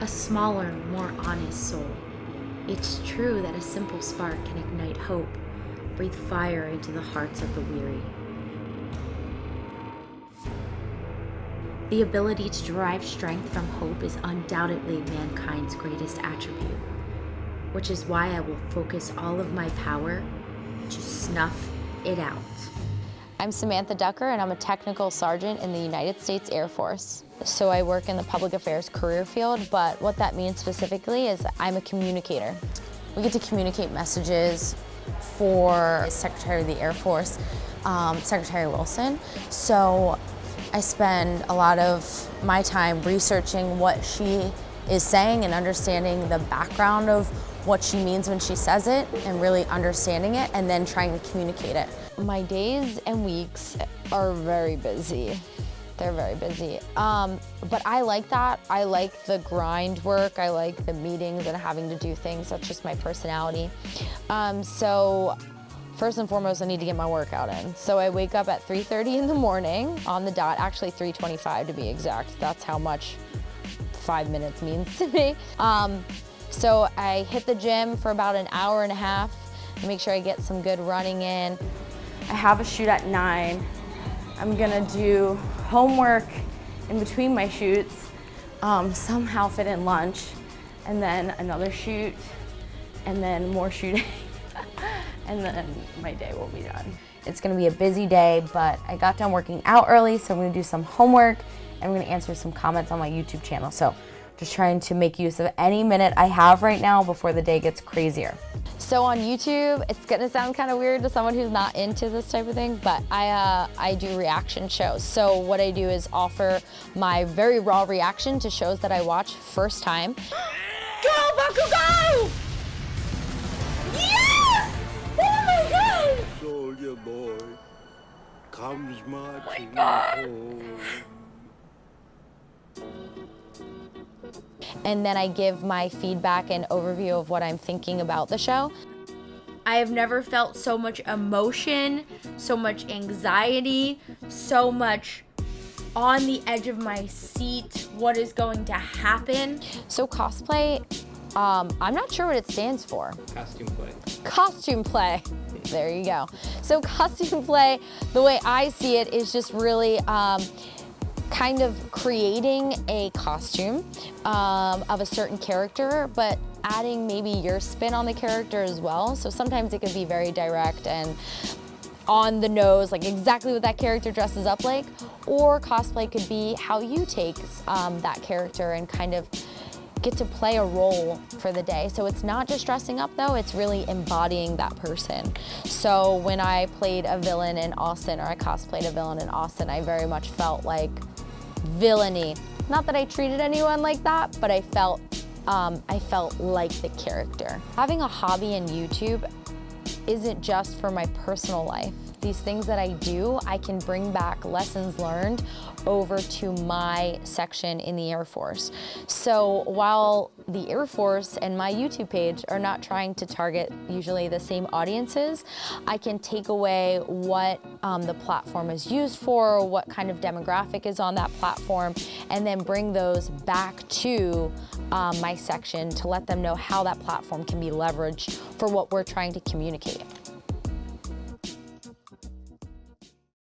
a smaller, more honest soul. It's true that a simple spark can ignite hope, breathe fire into the hearts of the weary. The ability to derive strength from hope is undoubtedly mankind's greatest attribute, which is why I will focus all of my power to snuff it out. I'm Samantha Ducker and I'm a technical sergeant in the United States Air Force. So I work in the public affairs career field, but what that means specifically is I'm a communicator. We get to communicate messages for Secretary of the Air Force, um, Secretary Wilson. So I spend a lot of my time researching what she is saying and understanding the background of what she means when she says it and really understanding it and then trying to communicate it. My days and weeks are very busy. They're very busy. Um, but I like that. I like the grind work. I like the meetings and having to do things. That's just my personality. Um, so First and foremost, I need to get my workout in. So I wake up at 3.30 in the morning on the dot, actually 3.25 to be exact. That's how much five minutes means to me. Um, so I hit the gym for about an hour and a half, to make sure I get some good running in. I have a shoot at nine. I'm gonna do homework in between my shoots, um, somehow fit in lunch, and then another shoot, and then more shooting. and then my day will be done. It's gonna be a busy day, but I got done working out early, so I'm gonna do some homework and I'm gonna answer some comments on my YouTube channel. So just trying to make use of any minute I have right now before the day gets crazier. So on YouTube, it's gonna sound kind of weird to someone who's not into this type of thing, but I, uh, I do reaction shows. So what I do is offer my very raw reaction to shows that I watch first time. Go, Baku, go! Comes marching oh home. And then I give my feedback and overview of what I'm thinking about the show. I have never felt so much emotion, so much anxiety, so much on the edge of my seat, what is going to happen. So cosplay, um, I'm not sure what it stands for. Costume play. Costume play. There you go. So costume play, the way I see it is just really um, kind of creating a costume um, of a certain character, but adding maybe your spin on the character as well. So sometimes it can be very direct and on the nose, like exactly what that character dresses up like, or cosplay could be how you take um, that character and kind of get to play a role for the day. So it's not just dressing up though, it's really embodying that person. So when I played a villain in Austin or I cosplayed a villain in Austin, I very much felt like villainy. Not that I treated anyone like that, but I felt, um, I felt like the character. Having a hobby in YouTube isn't just for my personal life these things that I do, I can bring back lessons learned over to my section in the Air Force. So while the Air Force and my YouTube page are not trying to target usually the same audiences, I can take away what um, the platform is used for, what kind of demographic is on that platform, and then bring those back to um, my section to let them know how that platform can be leveraged for what we're trying to communicate.